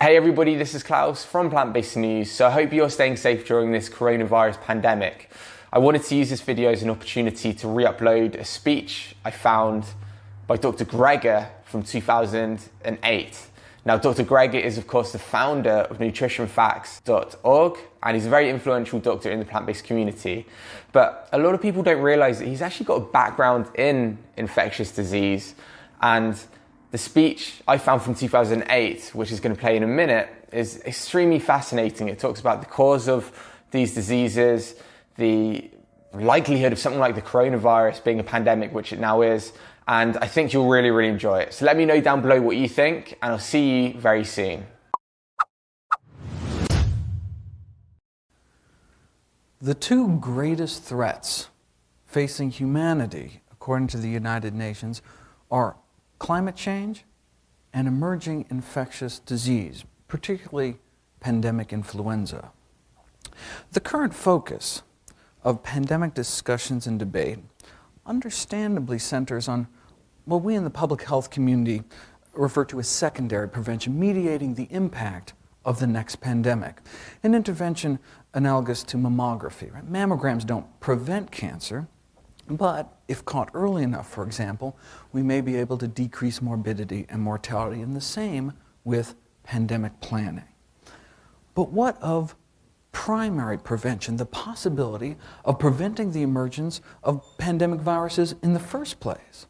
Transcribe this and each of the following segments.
Hey everybody, this is Klaus from Plant Based News. So I hope you're staying safe during this coronavirus pandemic. I wanted to use this video as an opportunity to re-upload a speech I found by Dr. Greger from 2008. Now, Dr. Greger is, of course, the founder of nutritionfacts.org, and he's a very influential doctor in the plant based community. But a lot of people don't realize that he's actually got a background in infectious disease. And the speech I found from 2008, which is going to play in a minute, is extremely fascinating. It talks about the cause of these diseases, the likelihood of something like the coronavirus being a pandemic, which it now is, and I think you'll really, really enjoy it. So let me know down below what you think, and I'll see you very soon. The two greatest threats facing humanity, according to the United Nations, are climate change and emerging infectious disease, particularly pandemic influenza. The current focus of pandemic discussions and debate understandably centers on what we in the public health community refer to as secondary prevention, mediating the impact of the next pandemic. An intervention analogous to mammography. Right? Mammograms don't prevent cancer, but if caught early enough, for example, we may be able to decrease morbidity and mortality, and the same with pandemic planning. But what of primary prevention, the possibility of preventing the emergence of pandemic viruses in the first place?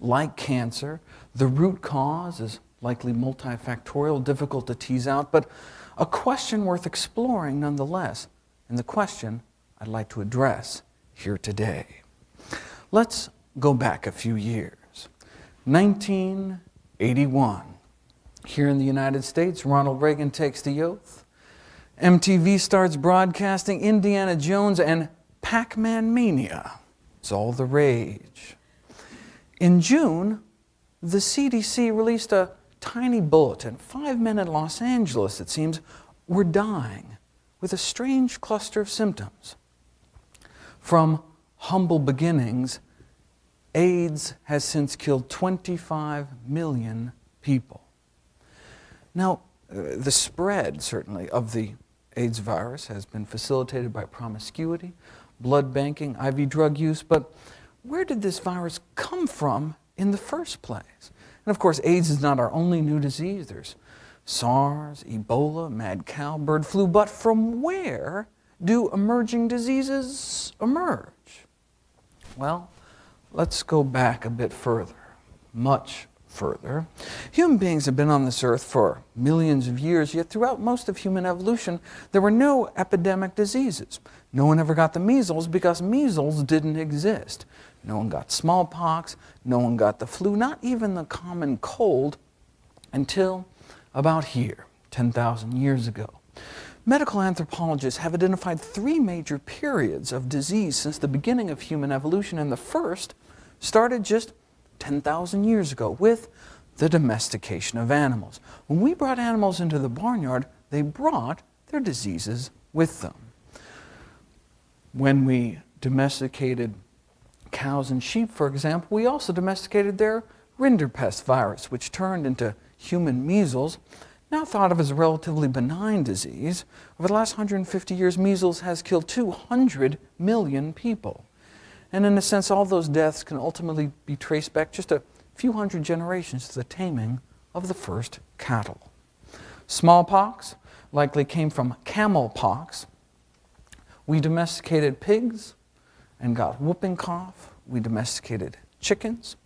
Like cancer, the root cause is likely multifactorial, difficult to tease out, but a question worth exploring nonetheless, and the question I'd like to address here today. Let's go back a few years. 1981. Here in the United States, Ronald Reagan takes the oath. MTV starts broadcasting Indiana Jones and Pac-Man Mania. It's all the rage. In June, the CDC released a tiny bulletin. Five men in Los Angeles, it seems, were dying with a strange cluster of symptoms. From humble beginnings, AIDS has since killed 25 million people. Now, uh, the spread, certainly, of the AIDS virus has been facilitated by promiscuity, blood banking, IV drug use, but where did this virus come from in the first place? And of course, AIDS is not our only new disease. There's SARS, Ebola, mad cow, bird flu, but from where do emerging diseases emerge? Well, let's go back a bit further, much further. Human beings have been on this earth for millions of years, yet throughout most of human evolution, there were no epidemic diseases. No one ever got the measles because measles didn't exist. No one got smallpox, no one got the flu, not even the common cold, until about here, 10,000 years ago. Medical anthropologists have identified three major periods of disease since the beginning of human evolution, and the first started just 10,000 years ago with the domestication of animals. When we brought animals into the barnyard, they brought their diseases with them. When we domesticated cows and sheep, for example, we also domesticated their rinderpest virus, which turned into human measles, now thought of as a relatively benign disease, over the last 150 years, measles has killed 200 million people. And in a sense, all those deaths can ultimately be traced back just a few hundred generations to the taming of the first cattle. Smallpox likely came from camel pox. We domesticated pigs and got whooping cough. We domesticated chickens.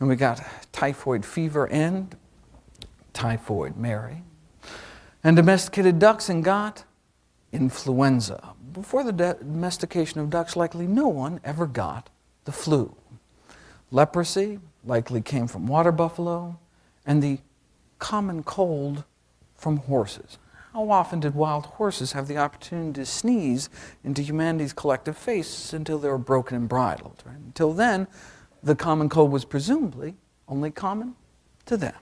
And we got typhoid fever and typhoid Mary, and domesticated ducks and got influenza. Before the domestication of ducks, likely no one ever got the flu. Leprosy likely came from water buffalo, and the common cold from horses. How often did wild horses have the opportunity to sneeze into humanity's collective face until they were broken and bridled? Right? Until then, the common cold was presumably only common to them.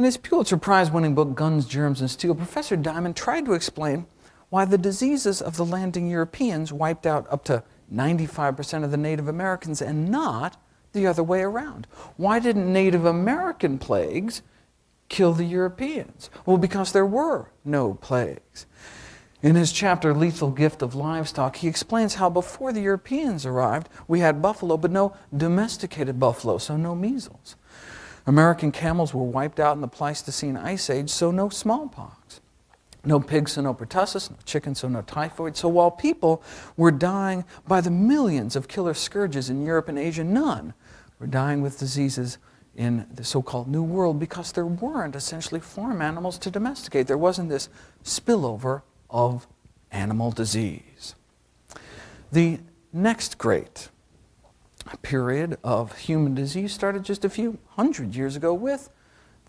In his Pulitzer Prize-winning book, Guns, Germs, and Steel, Professor Diamond tried to explain why the diseases of the landing Europeans wiped out up to 95% of the Native Americans and not the other way around. Why didn't Native American plagues kill the Europeans? Well, because there were no plagues. In his chapter, Lethal Gift of Livestock, he explains how before the Europeans arrived, we had buffalo, but no domesticated buffalo, so no measles. American camels were wiped out in the Pleistocene Ice Age, so no smallpox. No pigs, so no pertussis, no chickens, so no typhoid. So while people were dying by the millions of killer scourges in Europe and Asia, none were dying with diseases in the so-called New World because there weren't essentially farm animals to domesticate. There wasn't this spillover of animal disease. The next great period of human disease started just a few hundred years ago with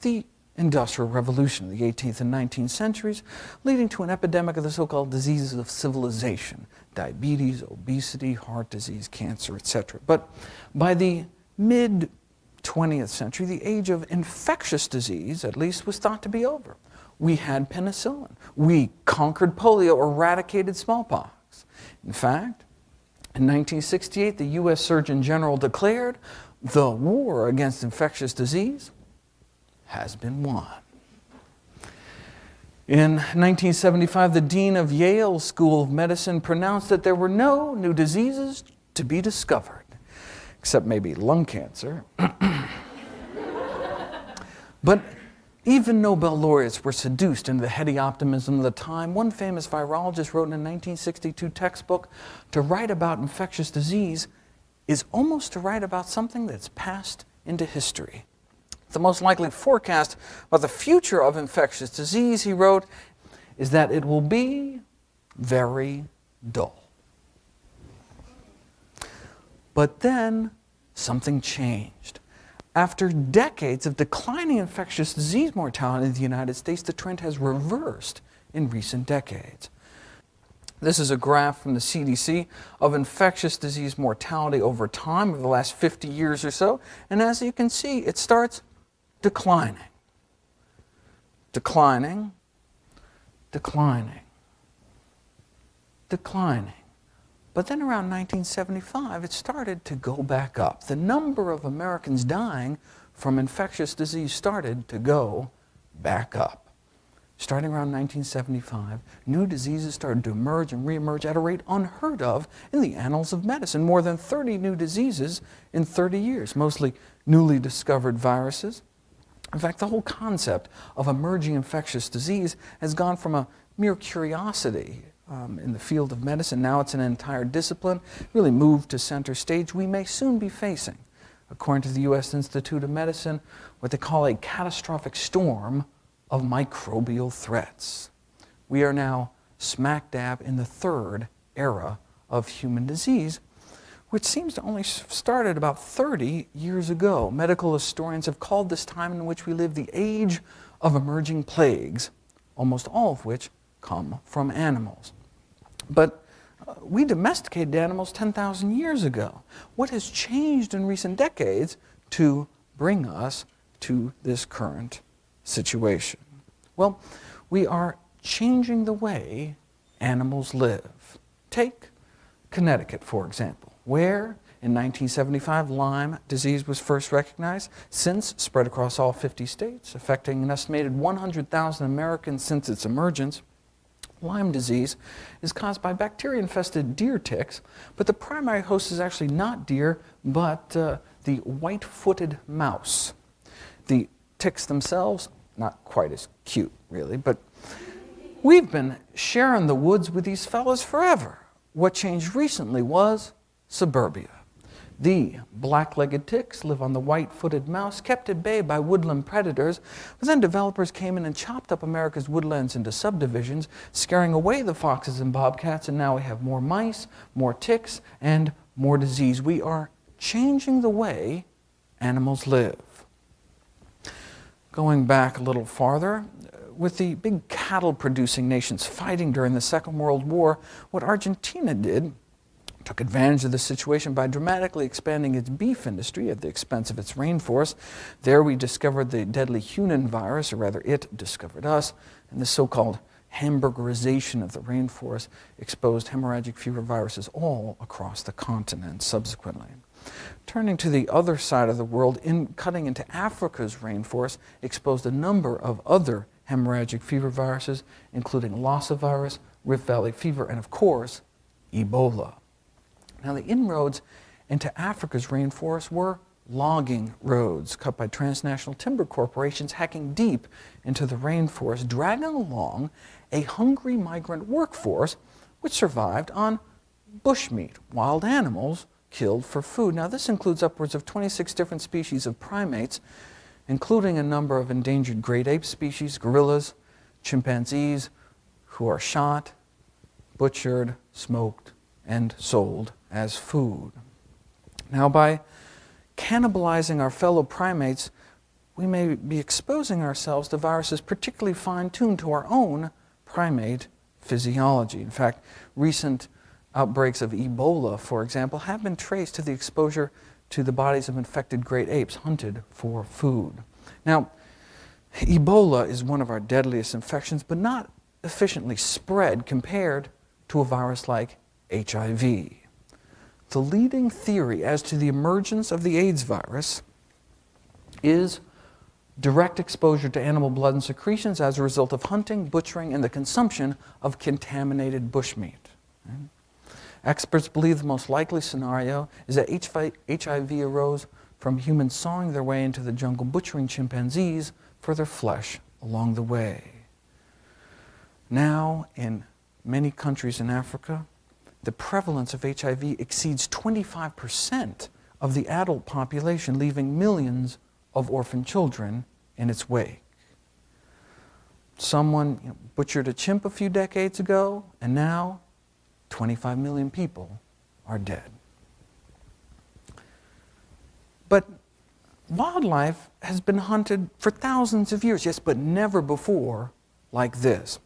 the Industrial Revolution of the 18th and 19th centuries, leading to an epidemic of the so-called diseases of civilization, diabetes, obesity, heart disease, cancer, etc. But by the mid-20th century, the age of infectious disease, at least, was thought to be over. We had penicillin. We conquered polio, eradicated smallpox. In fact, in 1968, the U.S. Surgeon General declared the war against infectious disease has been won. In 1975, the dean of Yale School of Medicine pronounced that there were no new diseases to be discovered, except maybe lung cancer. but even Nobel laureates were seduced into the heady optimism of the time. One famous virologist wrote in a 1962 textbook, to write about infectious disease is almost to write about something that's passed into history. The most likely forecast about the future of infectious disease, he wrote, is that it will be very dull. But then something changed. After decades of declining infectious disease mortality in the United States, the trend has reversed in recent decades. This is a graph from the CDC of infectious disease mortality over time, over the last 50 years or so. And as you can see, it starts declining, declining, declining, declining. But then around 1975, it started to go back up. The number of Americans dying from infectious disease started to go back up. Starting around 1975, new diseases started to emerge and reemerge at a rate unheard of in the annals of medicine. More than 30 new diseases in 30 years, mostly newly discovered viruses. In fact, the whole concept of emerging infectious disease has gone from a mere curiosity um, in the field of medicine. Now it's an entire discipline, really moved to center stage. We may soon be facing, according to the U.S. Institute of Medicine, what they call a catastrophic storm of microbial threats. We are now smack dab in the third era of human disease, which seems to only started about 30 years ago. Medical historians have called this time in which we live the age of emerging plagues, almost all of which come from animals. But uh, we domesticated animals 10,000 years ago. What has changed in recent decades to bring us to this current situation? Well, we are changing the way animals live. Take Connecticut, for example, where in 1975 Lyme disease was first recognized, since spread across all 50 states, affecting an estimated 100,000 Americans since its emergence. Lyme disease is caused by bacteria-infested deer ticks, but the primary host is actually not deer, but uh, the white-footed mouse. The ticks themselves, not quite as cute, really, but we've been sharing the woods with these fellows forever. What changed recently was suburbia. The black-legged ticks live on the white-footed mouse, kept at bay by woodland predators, but then developers came in and chopped up America's woodlands into subdivisions, scaring away the foxes and bobcats, and now we have more mice, more ticks, and more disease. We are changing the way animals live. Going back a little farther, with the big cattle-producing nations fighting during the Second World War, what Argentina did took advantage of the situation by dramatically expanding its beef industry at the expense of its rainforest. There we discovered the deadly Junin virus, or rather it discovered us, and the so-called hamburgerization of the rainforest exposed hemorrhagic fever viruses all across the continent subsequently. Turning to the other side of the world, in cutting into Africa's rainforest exposed a number of other hemorrhagic fever viruses, including Lassa virus, Rift Valley fever, and of course, Ebola. Now, the inroads into Africa's rainforest were logging roads cut by transnational timber corporations hacking deep into the rainforest, dragging along a hungry migrant workforce which survived on bushmeat, wild animals killed for food. Now, this includes upwards of 26 different species of primates, including a number of endangered great ape species, gorillas, chimpanzees, who are shot, butchered, smoked, and sold as food. Now, by cannibalizing our fellow primates, we may be exposing ourselves to viruses particularly fine-tuned to our own primate physiology. In fact, recent outbreaks of Ebola, for example, have been traced to the exposure to the bodies of infected great apes hunted for food. Now, Ebola is one of our deadliest infections, but not efficiently spread compared to a virus like HIV. The leading theory as to the emergence of the AIDS virus is direct exposure to animal blood and secretions as a result of hunting, butchering, and the consumption of contaminated bushmeat. Experts believe the most likely scenario is that HIV arose from humans sawing their way into the jungle, butchering chimpanzees for their flesh along the way. Now, in many countries in Africa, the prevalence of HIV exceeds 25% of the adult population, leaving millions of orphan children in its wake. Someone you know, butchered a chimp a few decades ago, and now 25 million people are dead. But wildlife has been hunted for thousands of years, yes, but never before like this.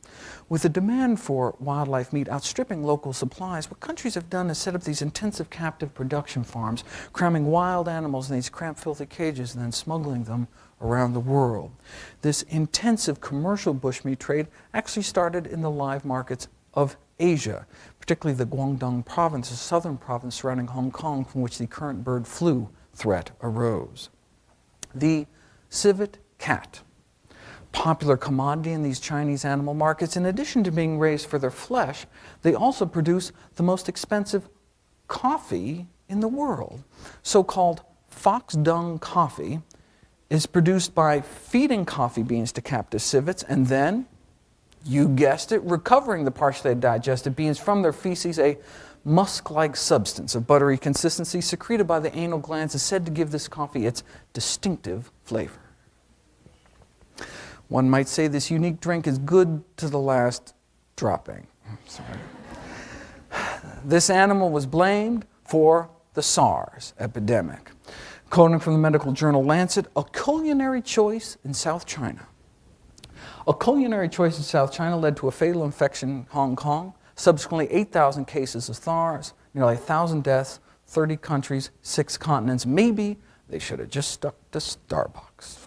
With the demand for wildlife meat outstripping local supplies, what countries have done is set up these intensive captive production farms, cramming wild animals in these cramped, filthy cages and then smuggling them around the world. This intensive commercial bushmeat trade actually started in the live markets of Asia, particularly the Guangdong province, a southern province surrounding Hong Kong from which the current bird flu threat arose. The civet cat popular commodity in these Chinese animal markets. In addition to being raised for their flesh, they also produce the most expensive coffee in the world. So-called fox dung coffee is produced by feeding coffee beans to captive civets and then, you guessed it, recovering the partially digested beans from their feces, a musk-like substance of buttery consistency secreted by the anal glands is said to give this coffee its distinctive flavor. One might say this unique drink is good to the last dropping. Sorry. This animal was blamed for the SARS epidemic. Quoting from the medical journal Lancet, a culinary choice in South China. A culinary choice in South China led to a fatal infection in Hong Kong, subsequently 8,000 cases of SARS, nearly 1,000 deaths, 30 countries, six continents. Maybe they should have just stuck to Starbucks.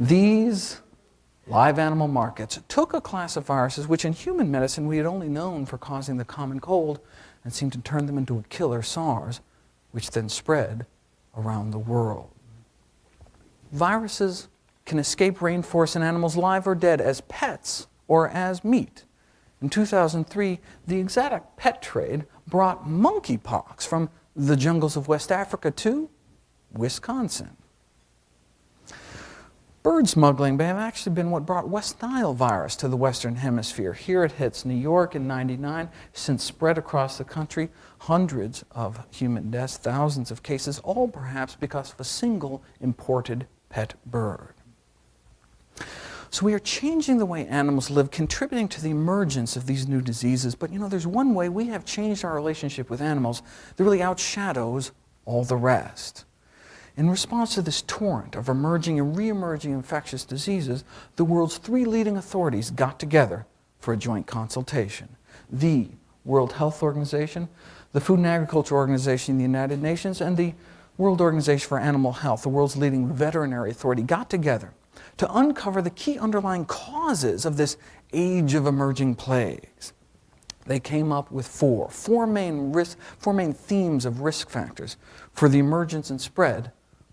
These live animal markets took a class of viruses which in human medicine we had only known for causing the common cold and seemed to turn them into a killer SARS, which then spread around the world. Viruses can escape rainforests and animals live or dead as pets or as meat. In 2003, the exotic pet trade brought monkeypox from the jungles of West Africa to Wisconsin. Bird smuggling may have actually been what brought West Nile virus to the Western Hemisphere. Here it hits New York in 99, since spread across the country, hundreds of human deaths, thousands of cases, all perhaps because of a single imported pet bird. So we are changing the way animals live, contributing to the emergence of these new diseases. But you know, there's one way we have changed our relationship with animals that really outshadows all the rest. In response to this torrent of emerging and re-emerging infectious diseases, the world's three leading authorities got together for a joint consultation. The World Health Organization, the Food and Agriculture Organization in the United Nations, and the World Organization for Animal Health, the world's leading veterinary authority, got together to uncover the key underlying causes of this age of emerging plagues. they came up with four, four main, risk, four main themes of risk factors for the emergence and spread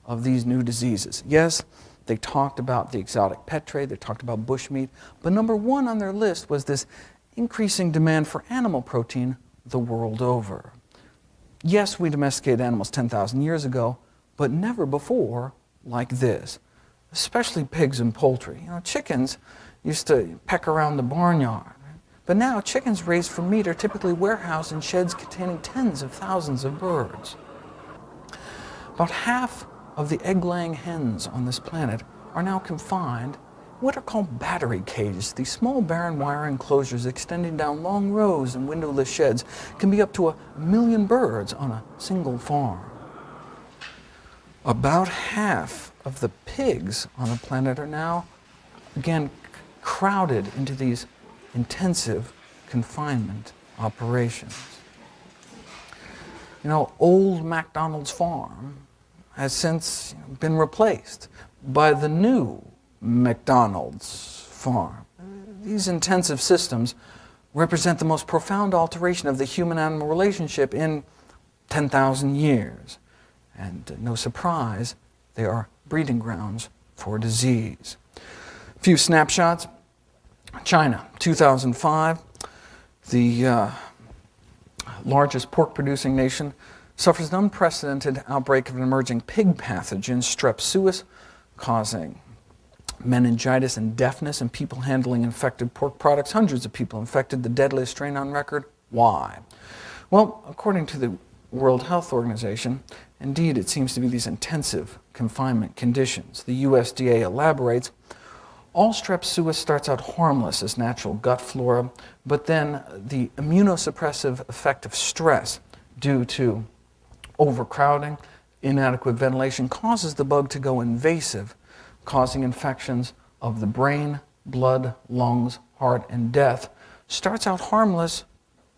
of these new diseases. Yes, they talked about the exotic pet trade, they talked about bushmeat, but number one on their list was this increasing demand for animal protein the world over. Yes, we domesticated animals 10,000 years ago, but never before like this, especially pigs and poultry. You know, chickens used to peck around the barnyard, but now chickens raised for meat are typically warehoused in sheds containing tens of thousands of birds. About half of the egg-laying hens on this planet are now confined what are called battery cages. These small barren wire enclosures extending down long rows and windowless sheds can be up to a million birds on a single farm. About half of the pigs on the planet are now, again, crowded into these intensive confinement operations. You know, old MacDonald's farm has since been replaced by the new McDonald's farm. These intensive systems represent the most profound alteration of the human-animal relationship in 10,000 years. And no surprise, they are breeding grounds for disease. A few snapshots. China, 2005, the uh, largest pork-producing nation, suffers an unprecedented outbreak of an emerging pig pathogen, strep suis, causing meningitis and deafness in people handling infected pork products. Hundreds of people infected, the deadliest strain on record. Why? Well, according to the World Health Organization, indeed it seems to be these intensive confinement conditions. The USDA elaborates, all strep suis starts out harmless as natural gut flora, but then the immunosuppressive effect of stress due to overcrowding, inadequate ventilation causes the bug to go invasive causing infections of the brain, blood, lungs, heart, and death, starts out harmless,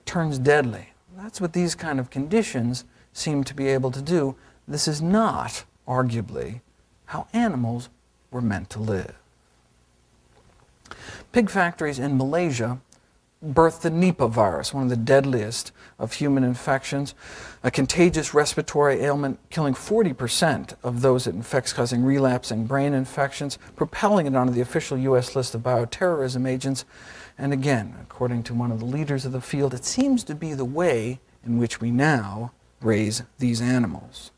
turns deadly. That's what these kind of conditions seem to be able to do. This is not, arguably, how animals were meant to live. Pig factories in Malaysia birthed the Nipah virus, one of the deadliest of human infections, a contagious respiratory ailment killing 40% of those it infects, causing relapsing brain infections, propelling it onto the official U.S. list of bioterrorism agents. And again, according to one of the leaders of the field, it seems to be the way in which we now raise these animals.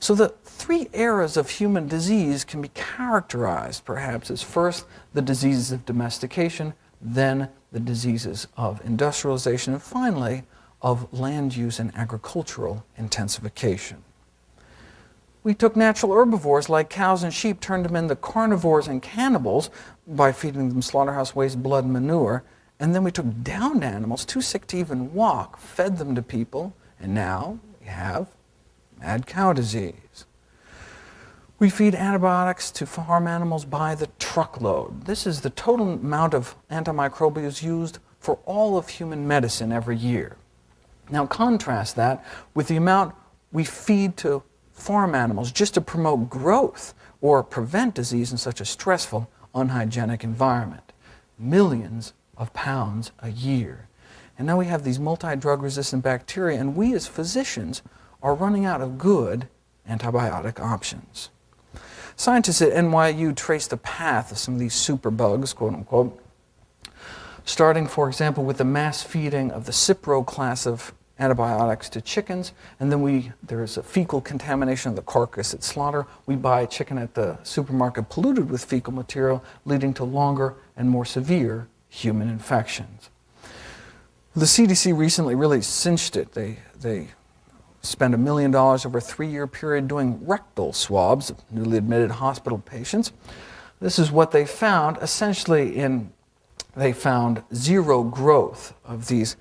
So the three eras of human disease can be characterized, perhaps, as first the diseases of domestication, then the diseases of industrialization, and finally, of land use and agricultural intensification. We took natural herbivores like cows and sheep, turned them into carnivores and cannibals by feeding them slaughterhouse waste, blood, and manure, and then we took downed animals, too sick to even walk, fed them to people, and now we have mad cow disease. We feed antibiotics to farm animals by the truckload. This is the total amount of antimicrobials used for all of human medicine every year. Now contrast that with the amount we feed to farm animals just to promote growth or prevent disease in such a stressful, unhygienic environment. Millions of pounds a year. And now we have these multi-drug resistant bacteria, and we as physicians are running out of good antibiotic options. Scientists at NYU traced the path of some of these superbugs, quote unquote, starting, for example, with the mass feeding of the Cipro class of antibiotics to chickens, and then we there's a fecal contamination of the carcass at slaughter. We buy a chicken at the supermarket polluted with fecal material, leading to longer and more severe human infections. The CDC recently really cinched it. They, they spent a million dollars over a three-year period doing rectal swabs of newly admitted hospital patients. This is what they found. Essentially, in they found zero growth of these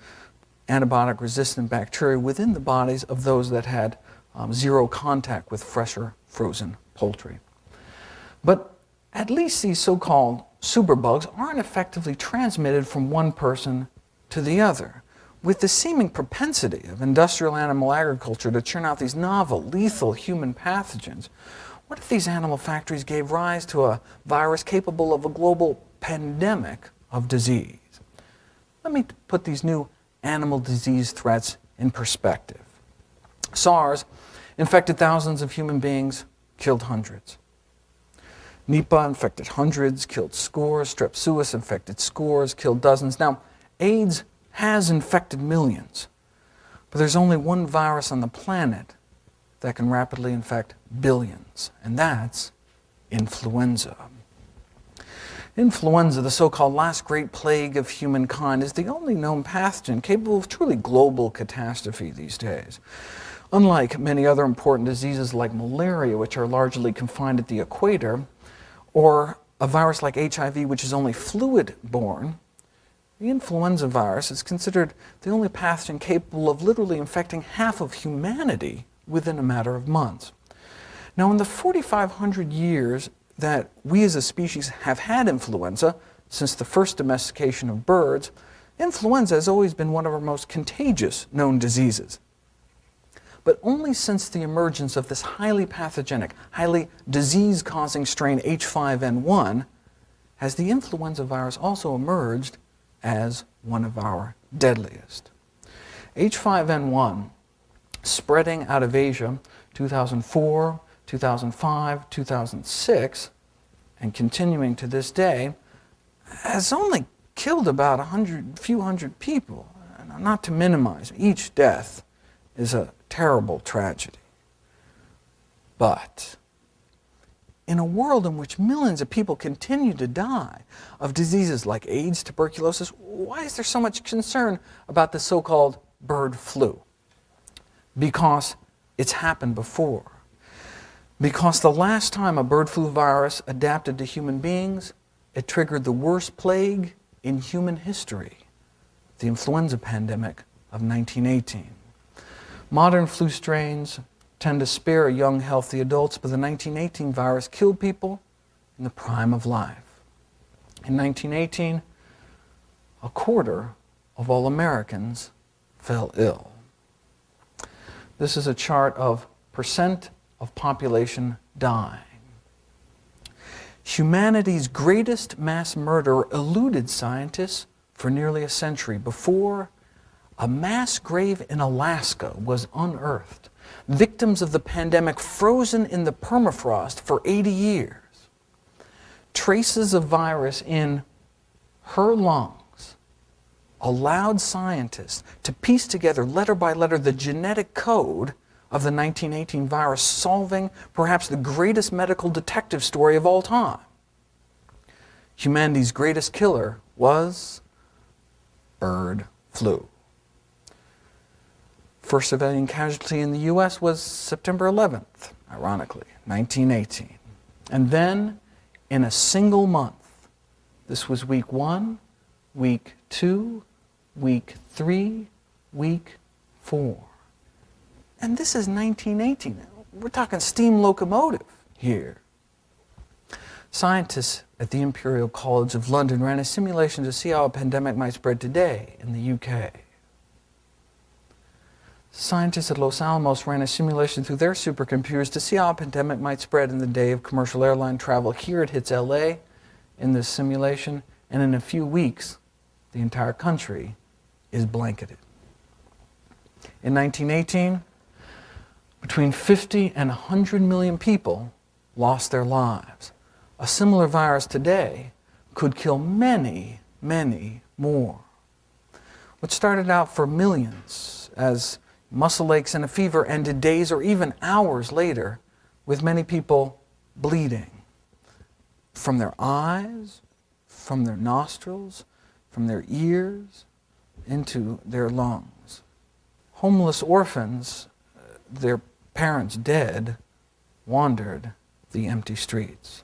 antibiotic-resistant bacteria within the bodies of those that had um, zero contact with fresher frozen poultry. But at least these so-called superbugs aren't effectively transmitted from one person to the other with the seeming propensity of industrial animal agriculture to churn out these novel, lethal human pathogens, what if these animal factories gave rise to a virus capable of a global pandemic of disease? Let me put these new animal disease threats in perspective. SARS infected thousands of human beings, killed hundreds. Nipah infected hundreds, killed scores. Strep infected scores, killed dozens. Now, AIDS has infected millions, but there's only one virus on the planet that can rapidly infect billions, and that's influenza. Influenza, the so-called last great plague of humankind, is the only known pathogen capable of truly global catastrophe these days. Unlike many other important diseases like malaria, which are largely confined at the equator, or a virus like HIV, which is only fluid-borne, the influenza virus is considered the only pathogen capable of literally infecting half of humanity within a matter of months. Now, in the 4,500 years that we as a species have had influenza, since the first domestication of birds, influenza has always been one of our most contagious known diseases. But only since the emergence of this highly pathogenic, highly disease-causing strain H5N1 has the influenza virus also emerged as one of our deadliest. H5N1 spreading out of Asia 2004, 2005, 2006, and continuing to this day, has only killed about a hundred, few hundred people. Not to minimize, each death is a terrible tragedy. But in a world in which millions of people continue to die of diseases like AIDS, tuberculosis, why is there so much concern about the so-called bird flu? Because it's happened before. Because the last time a bird flu virus adapted to human beings, it triggered the worst plague in human history, the influenza pandemic of 1918. Modern flu strains tend to spare young, healthy adults, but the 1918 virus killed people in the prime of life. In 1918, a quarter of all Americans fell ill. This is a chart of percent of population dying. Humanity's greatest mass murder eluded scientists for nearly a century before a mass grave in Alaska was unearthed. Victims of the pandemic frozen in the permafrost for 80 years. Traces of virus in her lungs allowed scientists to piece together letter by letter the genetic code of the 1918 virus, solving perhaps the greatest medical detective story of all time. Humanity's greatest killer was bird flu. First civilian casualty in the U.S. was September 11th, ironically, 1918. And then, in a single month, this was week one, week two, week three, week four. And this is 1918. We're talking steam locomotive here. Scientists at the Imperial College of London ran a simulation to see how a pandemic might spread today in the UK. Scientists at Los Alamos ran a simulation through their supercomputers to see how a pandemic might spread in the day of commercial airline travel. Here it hits LA in this simulation, and in a few weeks, the entire country is blanketed. In 1918, between 50 and 100 million people lost their lives. A similar virus today could kill many, many more. What started out for millions as muscle aches and a fever ended days or even hours later with many people bleeding from their eyes, from their nostrils, from their ears, into their lungs. Homeless orphans, uh, their parents dead, wandered the empty streets.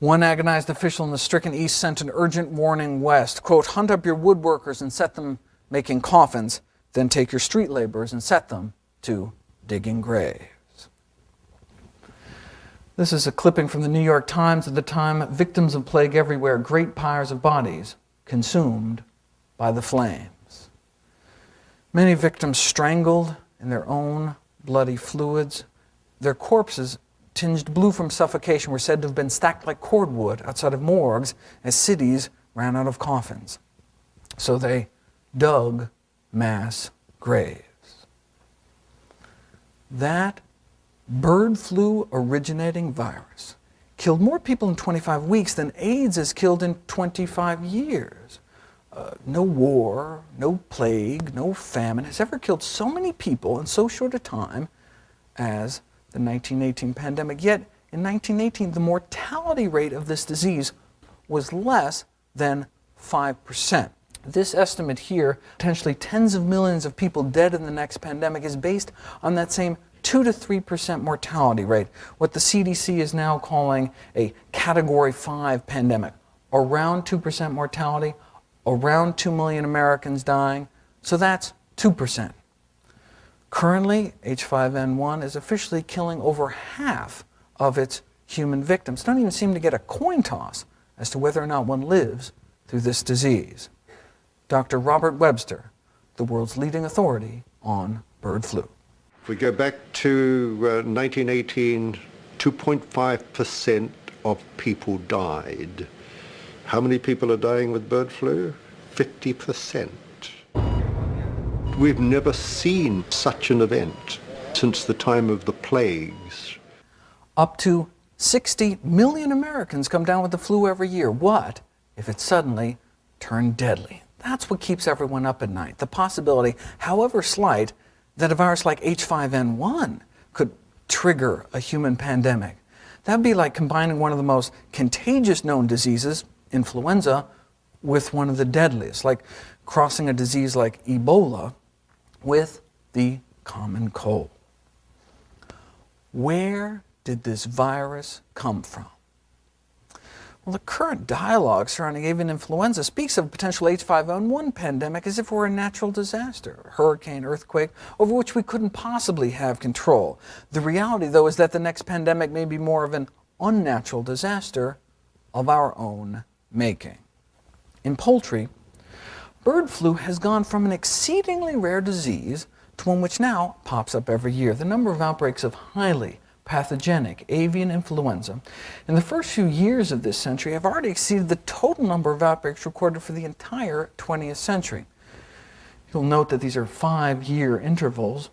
One agonized official in the stricken East sent an urgent warning west, quote, hunt up your woodworkers and set them making coffins, then take your street laborers and set them to digging graves. This is a clipping from the New York Times at the time, victims of plague everywhere, great pyres of bodies consumed by the flames. Many victims strangled in their own bloody fluids. Their corpses, tinged blue from suffocation, were said to have been stacked like cordwood outside of morgues as cities ran out of coffins. So they dug mass graves. That bird flu originating virus killed more people in 25 weeks than AIDS has killed in 25 years. Uh, no war, no plague, no famine has ever killed so many people in so short a time as the 1918 pandemic. Yet, in 1918, the mortality rate of this disease was less than 5%. This estimate here, potentially tens of millions of people dead in the next pandemic, is based on that same 2 to 3% mortality rate, what the CDC is now calling a Category 5 pandemic. Around 2% mortality, around 2 million Americans dying, so that's 2%. Currently, H5N1 is officially killing over half of its human victims. Don't even seem to get a coin toss as to whether or not one lives through this disease. Dr. Robert Webster, the world's leading authority on bird flu. If we go back to uh, 1918, 2.5% of people died. How many people are dying with bird flu? 50%. We've never seen such an event since the time of the plagues. Up to 60 million Americans come down with the flu every year. What if it suddenly turned deadly? That's what keeps everyone up at night. The possibility, however slight, that a virus like H5N1 could trigger a human pandemic. That'd be like combining one of the most contagious known diseases, influenza, with one of the deadliest, like crossing a disease like Ebola with the common cold. Where did this virus come from? Well, the current dialogue surrounding avian influenza speaks of a potential H5N1 pandemic as if it were a natural disaster, hurricane, earthquake, over which we couldn't possibly have control. The reality, though, is that the next pandemic may be more of an unnatural disaster of our own making. In poultry, bird flu has gone from an exceedingly rare disease to one which now pops up every year. The number of outbreaks of highly pathogenic avian influenza in the first few years of this century have already exceeded the total number of outbreaks recorded for the entire 20th century. You'll note that these are five-year intervals.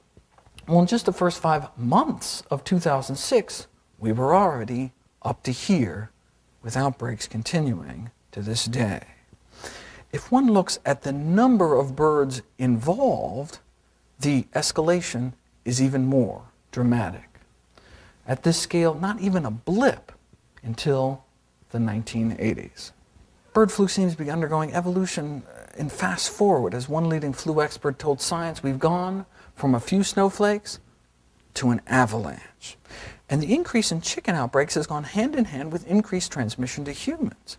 Well, in just the first five months of 2006, we were already up to here, with outbreaks continuing to this day. If one looks at the number of birds involved, the escalation is even more dramatic. At this scale, not even a blip until the 1980s. Bird flu seems to be undergoing evolution uh, in fast forward. As one leading flu expert told Science, we've gone from a few snowflakes to an avalanche. And the increase in chicken outbreaks has gone hand in hand with increased transmission to humans.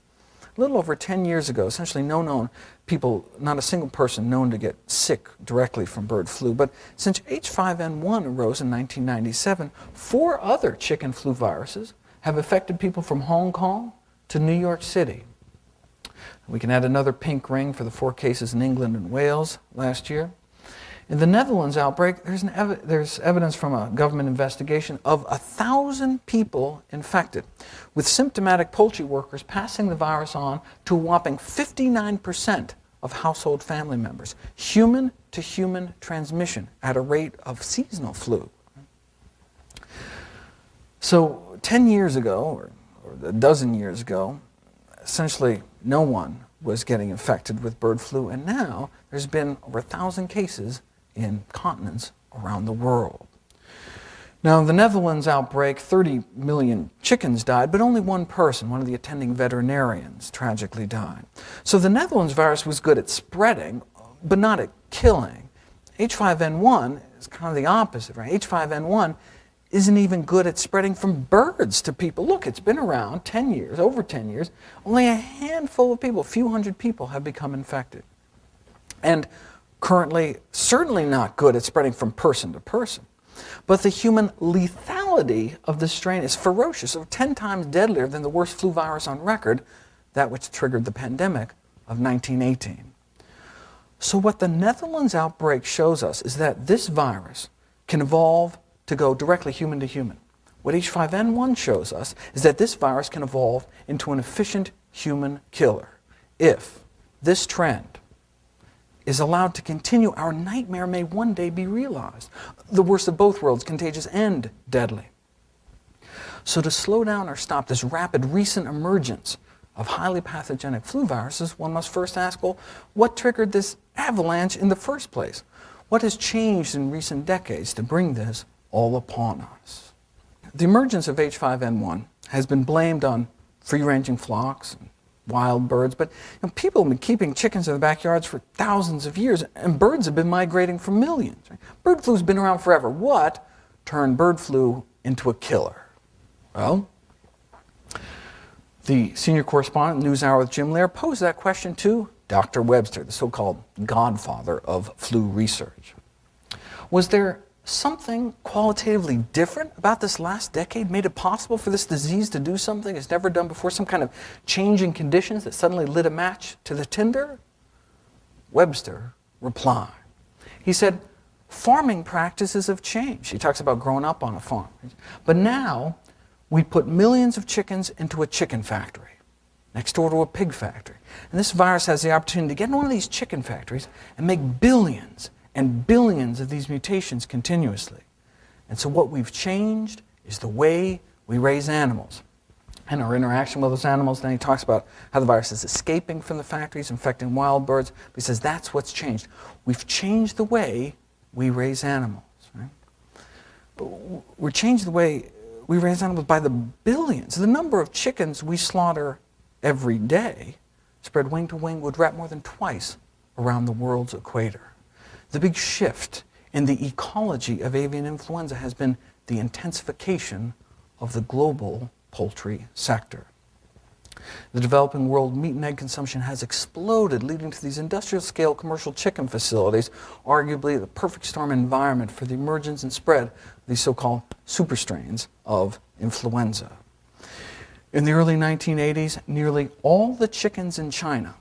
A little over 10 years ago, essentially no known people, not a single person known to get sick directly from bird flu. But since H5N1 arose in 1997, four other chicken flu viruses have affected people from Hong Kong to New York City. We can add another pink ring for the four cases in England and Wales last year. In the Netherlands outbreak, there's, ev there's, evidence from a government investigation of 1,000 people infected, with symptomatic poultry workers passing the virus on to a whopping 59% of household family members. Human-to-human -human transmission at a rate of seasonal flu. So 10 years ago, or, or a dozen years ago, essentially no one was getting infected with bird flu, and now there's been over 1,000 cases in continents around the world. Now, the Netherlands outbreak, 30 million chickens died, but only one person, one of the attending veterinarians, tragically died. So the Netherlands virus was good at spreading, but not at killing. H5N1 is kind of the opposite, right? H5N1 isn't even good at spreading from birds to people. Look, it's been around 10 years, over 10 years. Only a handful of people, a few hundred people, have become infected. And currently certainly not good at spreading from person to person. But the human lethality of this strain is ferocious, so 10 times deadlier than the worst flu virus on record, that which triggered the pandemic of 1918. So what the Netherlands outbreak shows us is that this virus can evolve to go directly human to human. What H5N1 shows us is that this virus can evolve into an efficient human killer if this trend is allowed to continue, our nightmare may one day be realized. The worst of both worlds, contagious and deadly. So to slow down or stop this rapid recent emergence of highly pathogenic flu viruses, one must first ask, well, what triggered this avalanche in the first place? What has changed in recent decades to bring this all upon us? The emergence of H5N1 has been blamed on free-ranging flocks, and wild birds, but you know, people have been keeping chickens in the backyards for thousands of years, and birds have been migrating for millions. Right? Bird flu's been around forever. What turned bird flu into a killer? Well, the senior correspondent, NewsHour with Jim Lehrer, posed that question to Dr. Webster, the so-called godfather of flu research. Was there something qualitatively different about this last decade made it possible for this disease to do something it's never done before, some kind of change in conditions that suddenly lit a match to the tinder? Webster replied. He said, farming practices have changed. He talks about growing up on a farm. But now, we put millions of chickens into a chicken factory next door to a pig factory. And this virus has the opportunity to get in one of these chicken factories and make billions and billions of these mutations continuously. And so what we've changed is the way we raise animals and our interaction with those animals. Then he talks about how the virus is escaping from the factories, infecting wild birds. He says that's what's changed. We've changed the way we raise animals. Right? But we're changed the way we raise animals by the billions. The number of chickens we slaughter every day, spread wing to wing, would wrap more than twice around the world's equator. The big shift in the ecology of avian influenza has been the intensification of the global poultry sector. The developing world meat and egg consumption has exploded, leading to these industrial-scale commercial chicken facilities, arguably the perfect storm environment for the emergence and spread of these so-called super strains of influenza. In the early 1980s, nearly all the chickens in China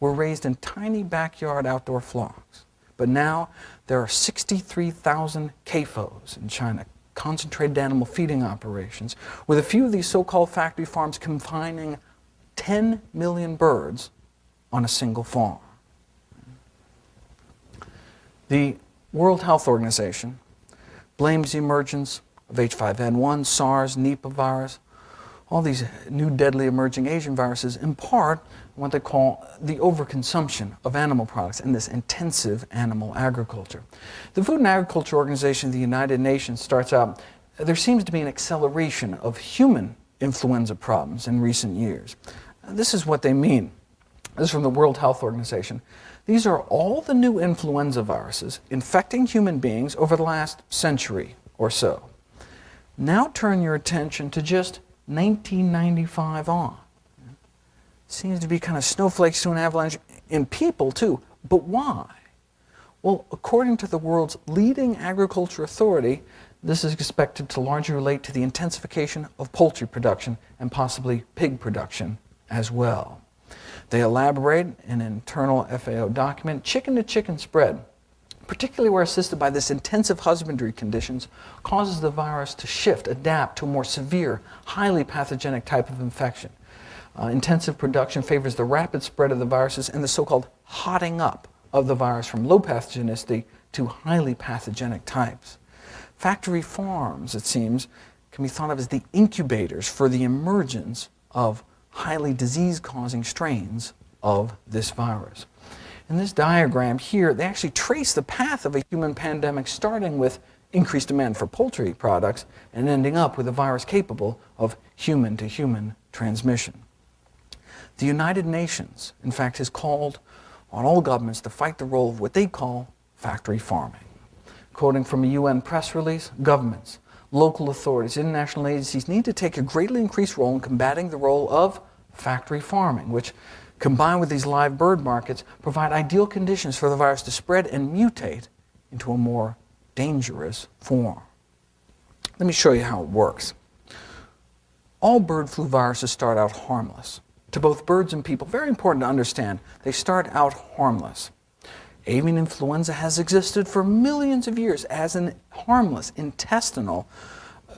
were raised in tiny backyard outdoor flocks. But now there are 63,000 CAFOs in China, concentrated animal feeding operations, with a few of these so-called factory farms confining 10 million birds on a single farm. The World Health Organization blames the emergence of H5N1, SARS, Nipah virus, all these new deadly emerging Asian viruses in part what they call the overconsumption of animal products and this intensive animal agriculture. The Food and Agriculture Organization of the United Nations starts out, there seems to be an acceleration of human influenza problems in recent years. This is what they mean. This is from the World Health Organization. These are all the new influenza viruses infecting human beings over the last century or so. Now turn your attention to just 1995 on seems to be kind of snowflakes to an avalanche in people too. But why? Well, according to the world's leading agriculture authority, this is expected to largely relate to the intensification of poultry production and possibly pig production as well. They elaborate in an internal FAO document, chicken-to-chicken -chicken spread, particularly where assisted by this intensive husbandry conditions, causes the virus to shift, adapt to a more severe, highly pathogenic type of infection. Uh, intensive production favors the rapid spread of the viruses and the so-called hotting up of the virus from low pathogenicity to highly pathogenic types. Factory farms, it seems, can be thought of as the incubators for the emergence of highly disease-causing strains of this virus. In this diagram here, they actually trace the path of a human pandemic starting with increased demand for poultry products and ending up with a virus capable of human-to-human -human transmission. The United Nations, in fact, has called on all governments to fight the role of what they call factory farming. Quoting from a UN press release, governments, local authorities, international agencies need to take a greatly increased role in combating the role of factory farming, which, combined with these live bird markets, provide ideal conditions for the virus to spread and mutate into a more dangerous form. Let me show you how it works. All bird flu viruses start out harmless to both birds and people. Very important to understand. They start out harmless. Avian influenza has existed for millions of years as an harmless intestinal uh,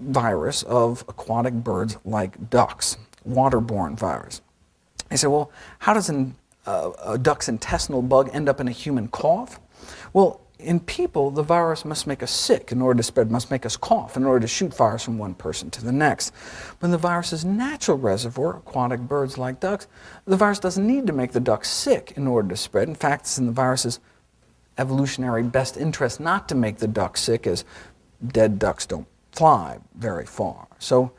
virus of aquatic birds like ducks, waterborne virus. They say, well, how does an uh, a duck's intestinal bug end up in a human cough? Well, in people, the virus must make us sick in order to spread, must make us cough in order to shoot virus from one person to the next. But in the virus's natural reservoir, aquatic birds like ducks, the virus doesn't need to make the duck sick in order to spread. In fact, it's in the virus's evolutionary best interest not to make the duck sick, as dead ducks don't fly very far. So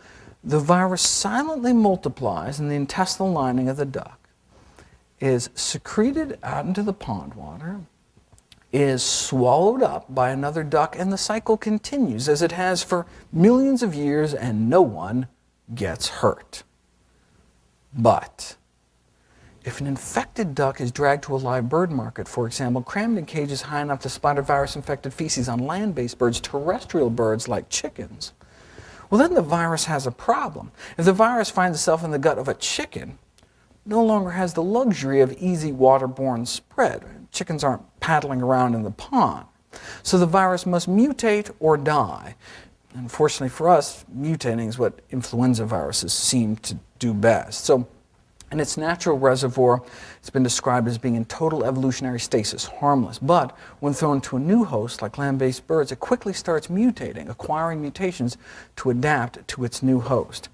the virus silently multiplies in the intestinal lining of the duck, is secreted out into the pond water, is swallowed up by another duck, and the cycle continues as it has for millions of years, and no one gets hurt. But if an infected duck is dragged to a live bird market, for example, crammed in cages high enough to splatter virus-infected feces on land-based birds, terrestrial birds like chickens, well, then the virus has a problem. If the virus finds itself in the gut of a chicken, no longer has the luxury of easy waterborne spread. Chickens aren't paddling around in the pond. So the virus must mutate or die. Unfortunately for us, mutating is what influenza viruses seem to do best. So in its natural reservoir, it's been described as being in total evolutionary stasis, harmless. But when thrown to a new host, like land-based birds, it quickly starts mutating, acquiring mutations to adapt to its new host.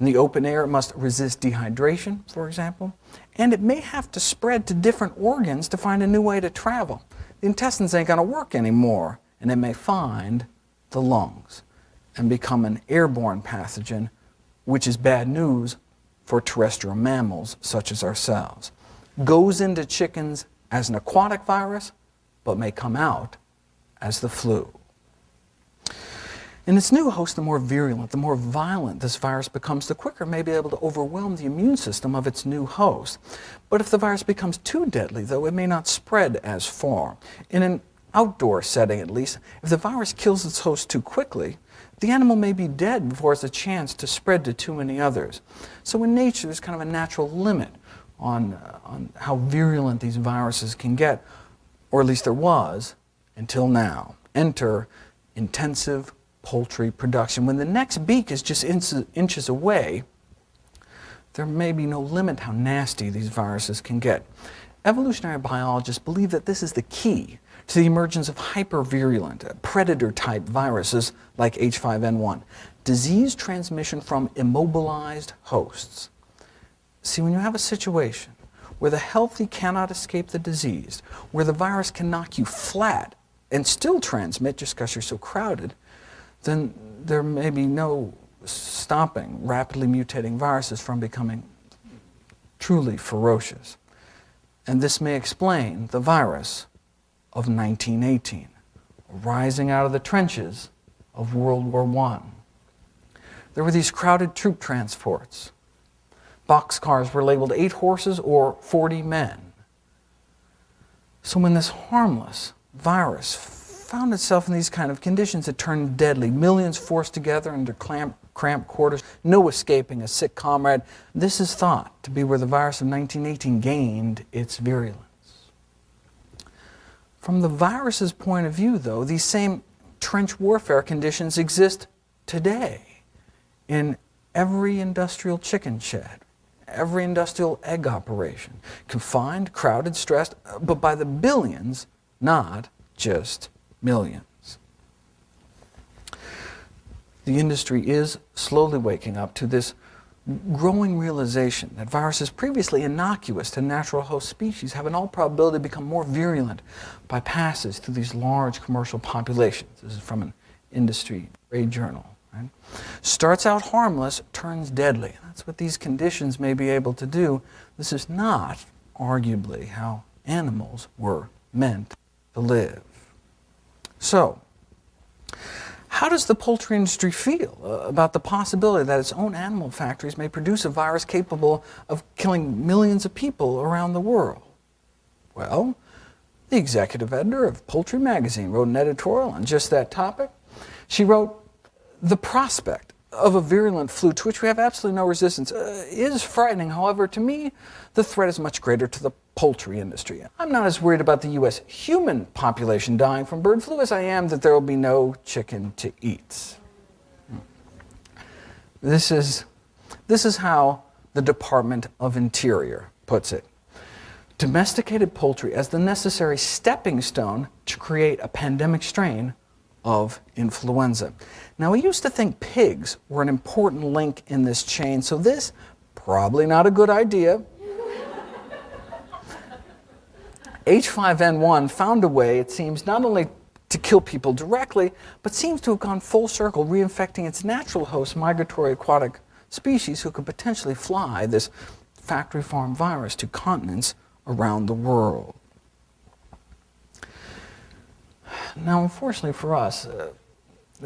In the open air, it must resist dehydration, for example, and it may have to spread to different organs to find a new way to travel. The intestines ain't going to work anymore, and it may find the lungs and become an airborne pathogen, which is bad news for terrestrial mammals such as ourselves. Goes into chickens as an aquatic virus, but may come out as the flu. In its new host, the more virulent, the more violent this virus becomes, the quicker it may be able to overwhelm the immune system of its new host. But if the virus becomes too deadly, though, it may not spread as far. In an outdoor setting, at least, if the virus kills its host too quickly, the animal may be dead before it has a chance to spread to too many others. So in nature, there's kind of a natural limit on, uh, on how virulent these viruses can get, or at least there was until now. Enter intensive poultry production. When the next beak is just inches away, there may be no limit how nasty these viruses can get. Evolutionary biologists believe that this is the key to the emergence of hypervirulent, predator-type viruses like H5N1, disease transmission from immobilized hosts. See, when you have a situation where the healthy cannot escape the disease, where the virus can knock you flat and still transmit just because you're so crowded, then there may be no stopping rapidly mutating viruses from becoming truly ferocious. And this may explain the virus of 1918, rising out of the trenches of World War I. There were these crowded troop transports. Boxcars were labeled eight horses or 40 men. So when this harmless virus found itself in these kind of conditions. that turned deadly. Millions forced together under cramped quarters, no escaping a sick comrade. This is thought to be where the virus of 1918 gained its virulence. From the virus's point of view, though, these same trench warfare conditions exist today in every industrial chicken shed, every industrial egg operation, confined, crowded, stressed, uh, but by the billions, not just millions. The industry is slowly waking up to this growing realization that viruses previously innocuous to natural host species have in all probability become more virulent by passes through these large commercial populations. This is from an industry trade journal. Right? Starts out harmless, turns deadly. That's what these conditions may be able to do. This is not, arguably, how animals were meant to live. So, how does the poultry industry feel uh, about the possibility that its own animal factories may produce a virus capable of killing millions of people around the world? Well, the executive editor of Poultry Magazine wrote an editorial on just that topic. She wrote, the prospect of a virulent flu to which we have absolutely no resistance uh, is frightening. However, to me, the threat is much greater to the poultry industry. I'm not as worried about the U.S. human population dying from bird flu as I am that there will be no chicken to eat. Hmm. This is, this is how the Department of Interior puts it. domesticated poultry as the necessary stepping stone to create a pandemic strain of influenza. Now, we used to think pigs were an important link in this chain, so this, probably not a good idea. H5N1 found a way, it seems, not only to kill people directly, but seems to have gone full circle, reinfecting its natural host, migratory aquatic species, who could potentially fly this factory farm virus to continents around the world. Now, unfortunately for us, uh,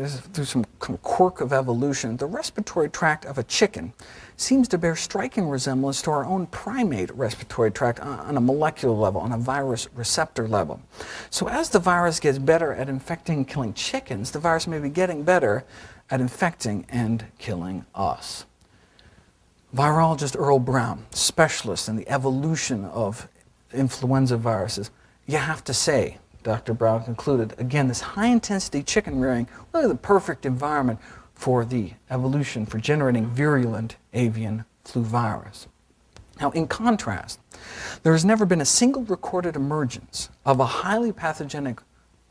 through some quirk of evolution, the respiratory tract of a chicken seems to bear striking resemblance to our own primate respiratory tract on a molecular level, on a virus receptor level. So as the virus gets better at infecting and killing chickens, the virus may be getting better at infecting and killing us. Virologist Earl Brown, specialist in the evolution of influenza viruses, you have to say, Dr. Brown concluded, again, this high-intensity chicken rearing, really the perfect environment for the evolution for generating virulent avian flu virus. Now, in contrast, there has never been a single recorded emergence of a highly pathogenic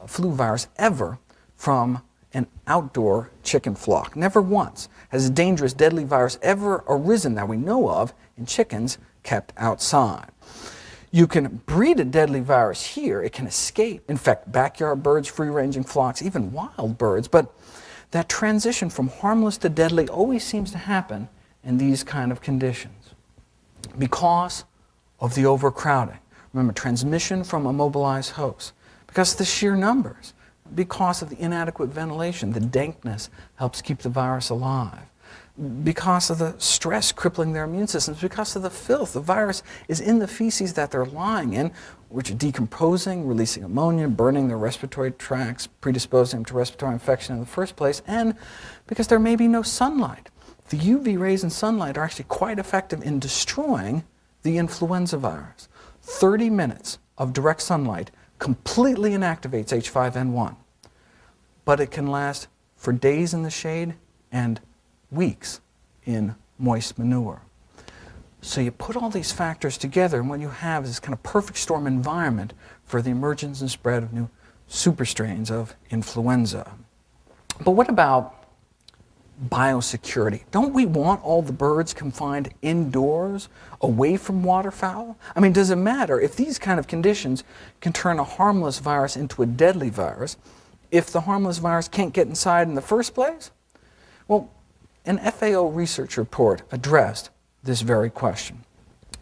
flu virus ever from an outdoor chicken flock. Never once has a dangerous, deadly virus ever arisen that we know of in chickens kept outside. You can breed a deadly virus here. It can escape, infect backyard birds, free-ranging flocks, even wild birds. But that transition from harmless to deadly always seems to happen in these kind of conditions because of the overcrowding. Remember, transmission from immobilized hosts, because of the sheer numbers, because of the inadequate ventilation, the dankness helps keep the virus alive because of the stress crippling their immune systems, because of the filth. The virus is in the feces that they're lying in, which are decomposing, releasing ammonia, burning their respiratory tracts, predisposing them to respiratory infection in the first place, and because there may be no sunlight. The UV rays in sunlight are actually quite effective in destroying the influenza virus. 30 minutes of direct sunlight completely inactivates H5N1, but it can last for days in the shade and weeks in moist manure. So you put all these factors together, and what you have is this kind of perfect storm environment for the emergence and spread of new superstrains of influenza. But what about biosecurity? Don't we want all the birds confined indoors, away from waterfowl? I mean, does it matter if these kind of conditions can turn a harmless virus into a deadly virus if the harmless virus can't get inside in the first place? Well, an FAO research report addressed this very question.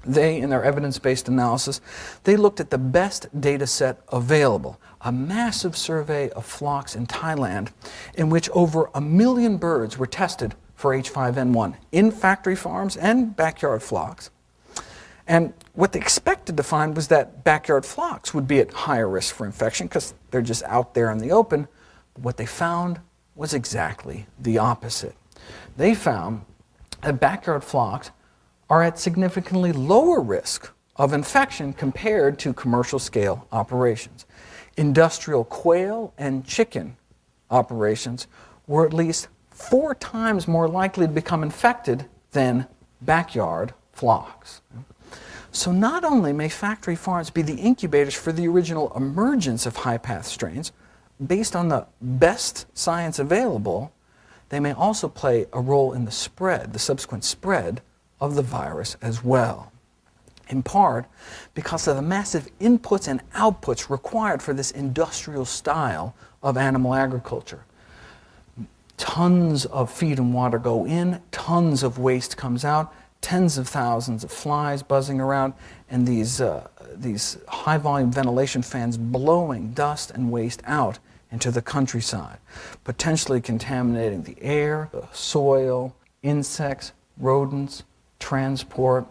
They, in their evidence-based analysis, they looked at the best data set available, a massive survey of flocks in Thailand in which over a million birds were tested for H5N1 in factory farms and backyard flocks. And what they expected to find was that backyard flocks would be at higher risk for infection because they're just out there in the open. But what they found was exactly the opposite they found that backyard flocks are at significantly lower risk of infection compared to commercial scale operations. Industrial quail and chicken operations were at least four times more likely to become infected than backyard flocks. So not only may factory farms be the incubators for the original emergence of high-path strains, based on the best science available, they may also play a role in the spread, the subsequent spread of the virus as well. In part because of the massive inputs and outputs required for this industrial style of animal agriculture. Tons of feed and water go in, tons of waste comes out, tens of thousands of flies buzzing around, and these, uh, these high volume ventilation fans blowing dust and waste out into the countryside, potentially contaminating the air, the soil, insects, rodents, transport.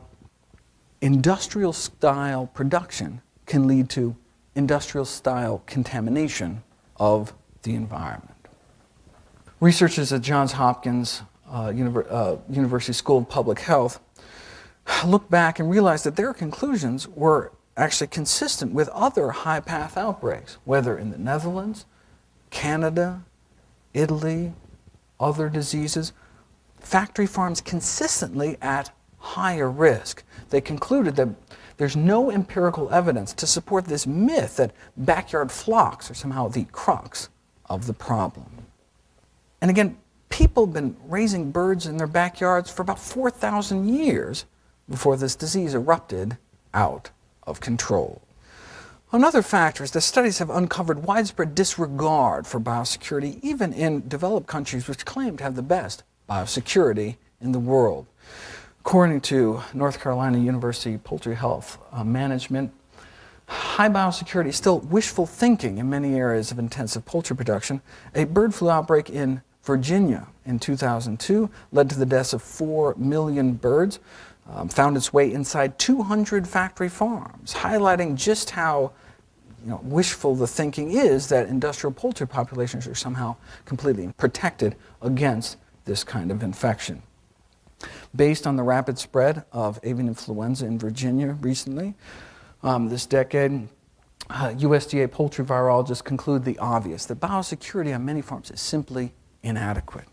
Industrial style production can lead to industrial style contamination of the environment. Researchers at Johns Hopkins uh, Univer uh, University School of Public Health looked back and realized that their conclusions were actually consistent with other high path outbreaks, whether in the Netherlands, Canada, Italy, other diseases, factory farms consistently at higher risk. They concluded that there's no empirical evidence to support this myth that backyard flocks are somehow the crux of the problem. And again, people have been raising birds in their backyards for about 4,000 years before this disease erupted out of control. Another factor is that studies have uncovered widespread disregard for biosecurity, even in developed countries which claim to have the best biosecurity in the world. According to North Carolina University Poultry Health uh, Management, high biosecurity is still wishful thinking in many areas of intensive poultry production. A bird flu outbreak in Virginia in 2002 led to the deaths of 4 million birds, um, found its way inside 200 factory farms, highlighting just how you know, wishful the thinking is that industrial poultry populations are somehow completely protected against this kind of infection. Based on the rapid spread of avian influenza in Virginia recently, um, this decade, uh, USDA poultry virologists conclude the obvious, that biosecurity on many farms is simply inadequate.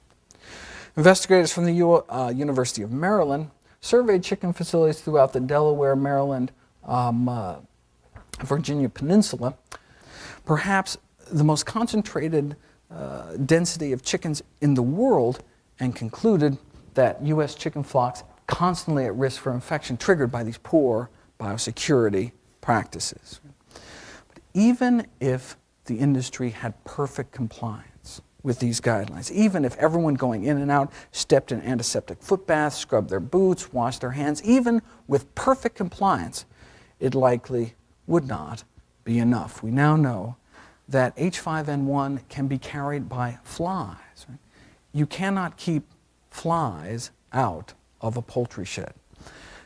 Investigators from the U uh, University of Maryland surveyed chicken facilities throughout the Delaware, Maryland, um, uh, Virginia Peninsula, perhaps the most concentrated uh, density of chickens in the world, and concluded that U.S. chicken flocks constantly at risk for infection triggered by these poor biosecurity practices. But even if the industry had perfect compliance with these guidelines, even if everyone going in and out stepped in antiseptic foot baths, scrubbed their boots, washed their hands, even with perfect compliance, it likely would not be enough. We now know that H5N1 can be carried by flies. Right? You cannot keep flies out of a poultry shed.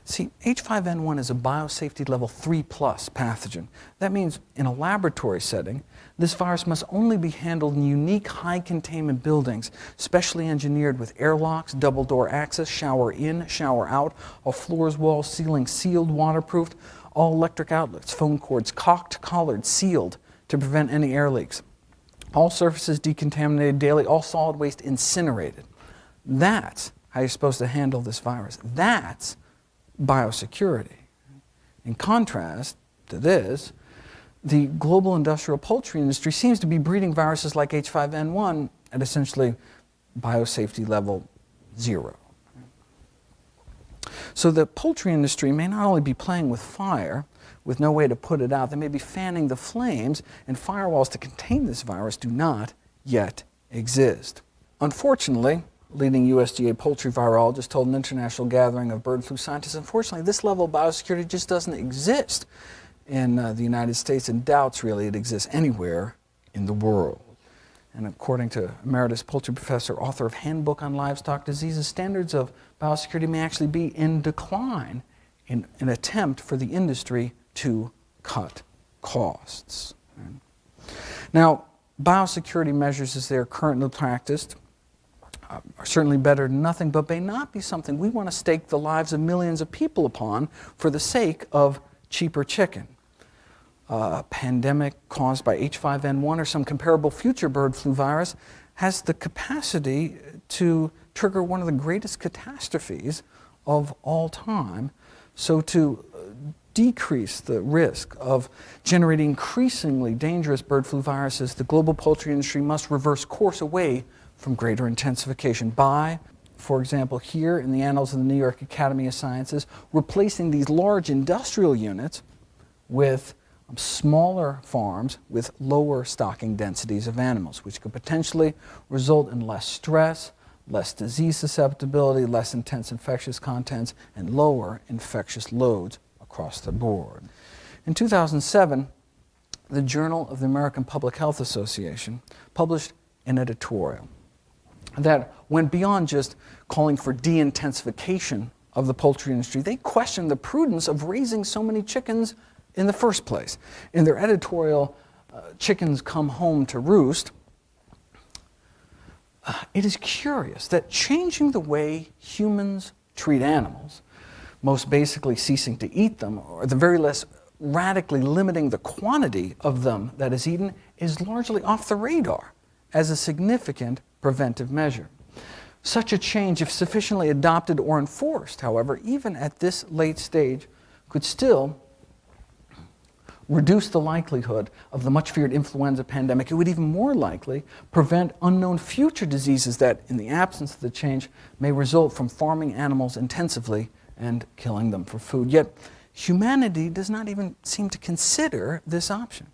See, H5N1 is a biosafety level 3 plus pathogen. That means in a laboratory setting, this virus must only be handled in unique high containment buildings, specially engineered with airlocks, double door access, shower in, shower out, all floors, walls, ceiling sealed, waterproofed, all electric outlets, phone cords cocked, collared, sealed to prevent any air leaks. All surfaces decontaminated daily, all solid waste incinerated. That's how you're supposed to handle this virus. That's biosecurity. In contrast to this, the global industrial poultry industry seems to be breeding viruses like H5N1 at essentially biosafety level zero. So the poultry industry may not only be playing with fire, with no way to put it out, they may be fanning the flames, and firewalls to contain this virus do not yet exist. Unfortunately, leading USDA poultry virologist told an international gathering of bird flu scientists, unfortunately, this level of biosecurity just doesn't exist in uh, the United States and doubts really it exists anywhere in the world. And according to emeritus poultry professor, author of Handbook on Livestock Diseases, standards of biosecurity may actually be in decline in an attempt for the industry to cut costs. Now, biosecurity measures as they are currently practiced uh, are certainly better than nothing, but may not be something we want to stake the lives of millions of people upon for the sake of cheaper chicken. A pandemic caused by H5N1 or some comparable future bird flu virus has the capacity to trigger one of the greatest catastrophes of all time. So to uh, decrease the risk of generating increasingly dangerous bird flu viruses, the global poultry industry must reverse course away from greater intensification by, for example, here in the Annals of the New York Academy of Sciences, replacing these large industrial units with um, smaller farms with lower stocking densities of animals, which could potentially result in less stress, less disease susceptibility, less intense infectious contents, and lower infectious loads across the board. In 2007, the Journal of the American Public Health Association published an editorial that went beyond just calling for de-intensification of the poultry industry. They questioned the prudence of raising so many chickens in the first place. In their editorial, uh, Chickens Come Home to Roost, it is curious that changing the way humans treat animals, most basically ceasing to eat them, or at the very least radically limiting the quantity of them that is eaten, is largely off the radar as a significant preventive measure. Such a change, if sufficiently adopted or enforced, however, even at this late stage, could still reduce the likelihood of the much feared influenza pandemic. It would even more likely prevent unknown future diseases that, in the absence of the change, may result from farming animals intensively and killing them for food. Yet, humanity does not even seem to consider this option.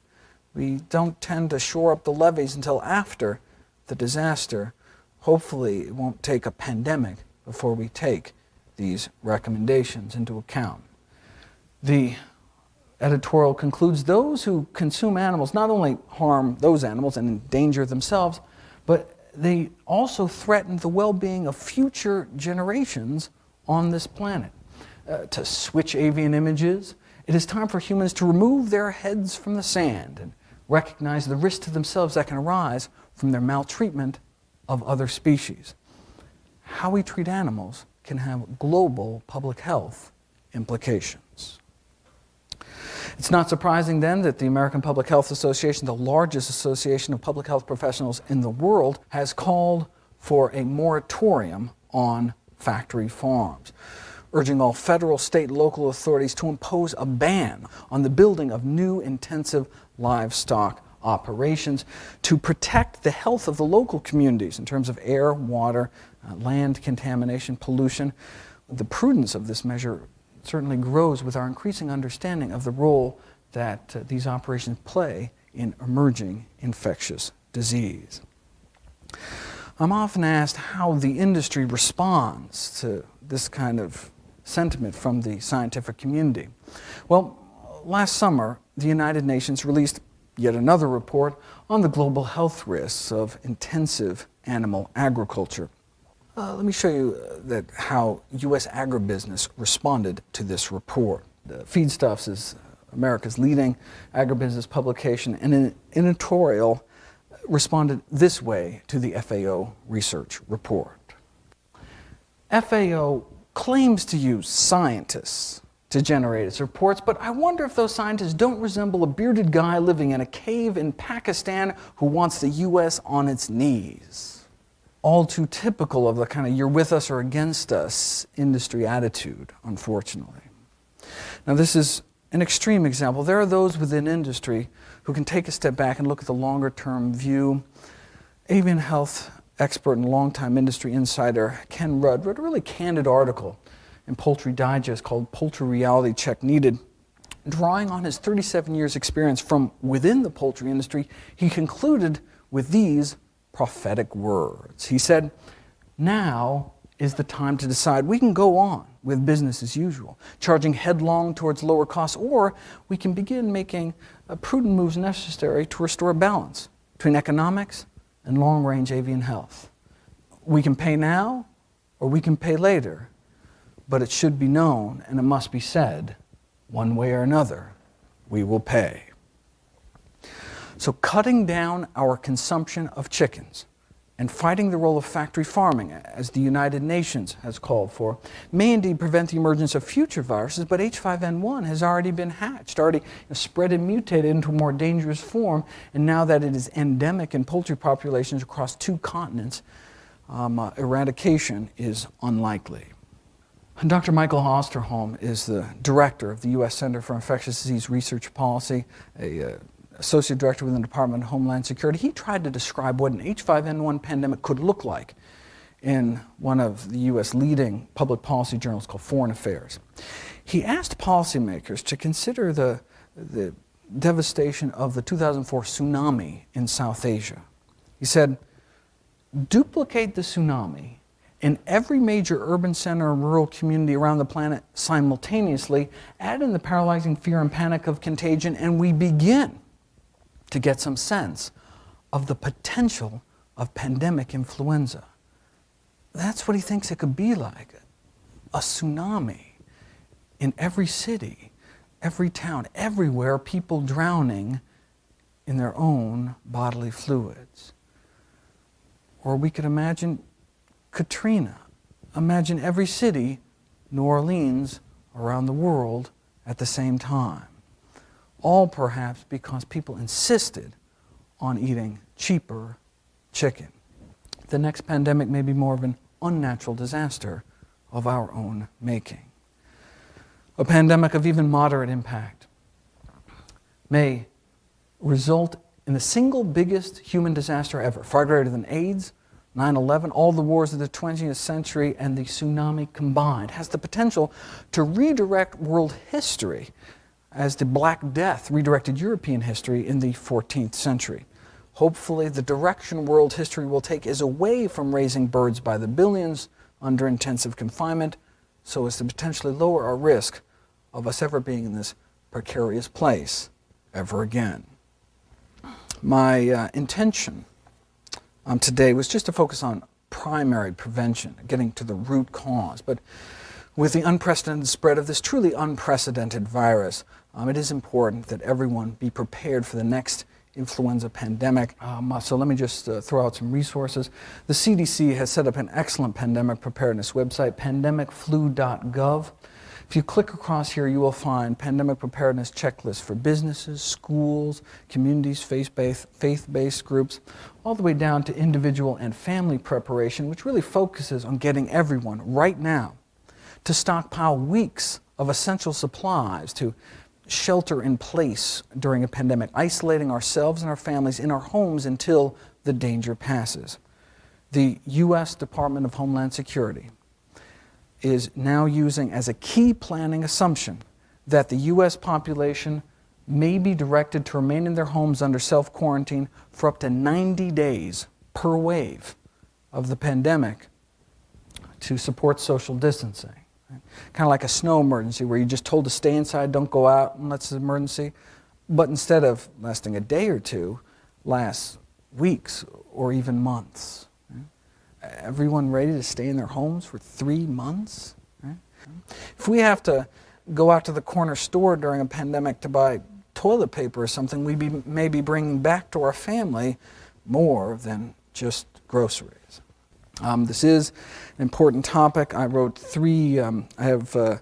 We don't tend to shore up the levees until after the disaster. Hopefully, it won't take a pandemic before we take these recommendations into account. The editorial concludes those who consume animals not only harm those animals and endanger themselves, but they also threaten the well-being of future generations on this planet. Uh, to switch avian images, it is time for humans to remove their heads from the sand and recognize the risk to themselves that can arise from their maltreatment of other species. How we treat animals can have global public health implications. It's not surprising then that the American Public Health Association, the largest association of public health professionals in the world, has called for a moratorium on factory farms, urging all federal, state, local authorities to impose a ban on the building of new intensive livestock operations to protect the health of the local communities in terms of air, water, uh, land contamination, pollution. The prudence of this measure certainly grows with our increasing understanding of the role that uh, these operations play in emerging infectious disease. I'm often asked how the industry responds to this kind of sentiment from the scientific community. Well, last summer, the United Nations released yet another report on the global health risks of intensive animal agriculture. Uh, let me show you uh, that how U.S. agribusiness responded to this report. The Feedstuffs is America's leading agribusiness publication, and an editorial responded this way to the FAO research report. FAO claims to use scientists to generate its reports, but I wonder if those scientists don't resemble a bearded guy living in a cave in Pakistan who wants the U.S. on its knees all too typical of the kind of you're with us or against us industry attitude, unfortunately. Now, this is an extreme example. There are those within industry who can take a step back and look at the longer term view. Avian health expert and longtime industry insider Ken Rudd wrote a really candid article in Poultry Digest called Poultry Reality Check Needed. Drawing on his 37 years experience from within the poultry industry, he concluded with these prophetic words. He said, Now is the time to decide. We can go on with business as usual, charging headlong towards lower costs, or we can begin making uh, prudent moves necessary to restore balance between economics and long range avian health. We can pay now or we can pay later, but it should be known and it must be said one way or another, we will pay. So cutting down our consumption of chickens and fighting the role of factory farming, as the United Nations has called for, may indeed prevent the emergence of future viruses, but H5N1 has already been hatched, already spread and mutated into a more dangerous form, and now that it is endemic in poultry populations across two continents, um, uh, eradication is unlikely. Dr. Michael Osterholm is the director of the U.S. Center for Infectious Disease Research Policy, a uh, associate director within the Department of Homeland Security, he tried to describe what an H5N1 pandemic could look like in one of the U.S. leading public policy journals called Foreign Affairs. He asked policymakers to consider the, the devastation of the 2004 tsunami in South Asia. He said, duplicate the tsunami in every major urban center and rural community around the planet simultaneously, add in the paralyzing fear and panic of contagion, and we begin to get some sense of the potential of pandemic influenza. That's what he thinks it could be like a tsunami in every city, every town, everywhere, people drowning in their own bodily fluids. Or we could imagine Katrina. Imagine every city, New Orleans, around the world at the same time all perhaps because people insisted on eating cheaper chicken. The next pandemic may be more of an unnatural disaster of our own making. A pandemic of even moderate impact may result in the single biggest human disaster ever, far greater than AIDS, 9 11, all the wars of the 20th century, and the tsunami combined, has the potential to redirect world history as the Black Death redirected European history in the 14th century. Hopefully, the direction world history will take is away from raising birds by the billions under intensive confinement so as to potentially lower our risk of us ever being in this precarious place ever again. My uh, intention um, today was just to focus on primary prevention, getting to the root cause. But with the unprecedented spread of this truly unprecedented virus, um, it is important that everyone be prepared for the next influenza pandemic. Um, so let me just uh, throw out some resources. The CDC has set up an excellent pandemic preparedness website, pandemicflu.gov. If you click across here, you will find pandemic preparedness checklists for businesses, schools, communities, faith-based groups, all the way down to individual and family preparation, which really focuses on getting everyone right now to stockpile weeks of essential supplies to shelter in place during a pandemic, isolating ourselves and our families in our homes until the danger passes. The U.S. Department of Homeland Security is now using as a key planning assumption that the U.S. population may be directed to remain in their homes under self-quarantine for up to 90 days per wave of the pandemic to support social distancing. Kind of like a snow emergency where you're just told to stay inside, don't go out unless it's an emergency. But instead of lasting a day or two, lasts weeks or even months everyone ready to stay in their homes for three months? Right? If we have to go out to the corner store during a pandemic to buy toilet paper or something, we be, may be bringing back to our family more than just groceries. Um, this is an important topic. I wrote three, um, I have uh,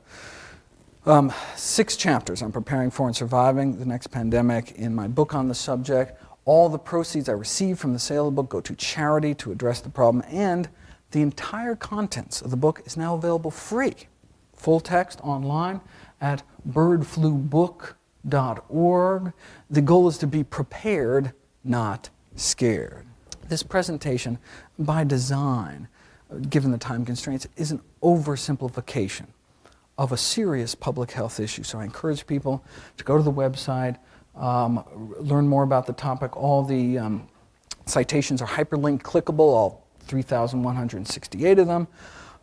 um, six chapters on preparing for and surviving the next pandemic in my book on the subject. All the proceeds I receive from the sale of the book go to charity to address the problem, and the entire contents of the book is now available free, full text online at birdflubook.org. The goal is to be prepared, not scared. This presentation, by design, given the time constraints, is an oversimplification of a serious public health issue. So I encourage people to go to the website, um, learn more about the topic. All the um, citations are hyperlinked clickable, all 3,168 of them.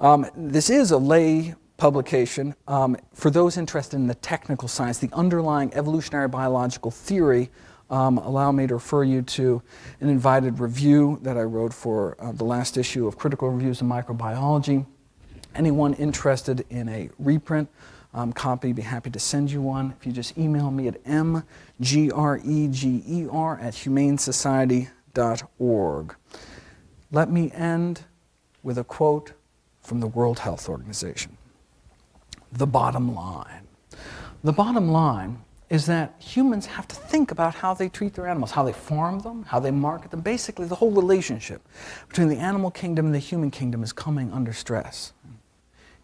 Um, this is a lay publication um, for those interested in the technical science, the underlying evolutionary biological theory. Um, allow me to refer you to an invited review that I wrote for uh, the last issue of Critical Reviews in Microbiology. Anyone interested in a reprint um, copy, be happy to send you one. If you just email me at mgreger at humanesociety.org. Let me end with a quote from the World Health Organization. The bottom line. The bottom line is that humans have to think about how they treat their animals, how they farm them, how they market them. Basically, the whole relationship between the animal kingdom and the human kingdom is coming under stress.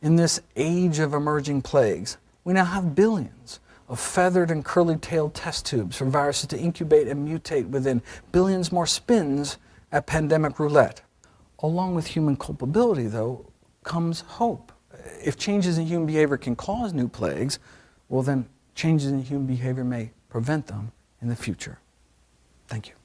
In this age of emerging plagues, we now have billions of feathered and curly-tailed test tubes for viruses to incubate and mutate within billions more spins at pandemic roulette. Along with human culpability, though, comes hope. If changes in human behavior can cause new plagues, well then changes in human behavior may prevent them in the future. Thank you.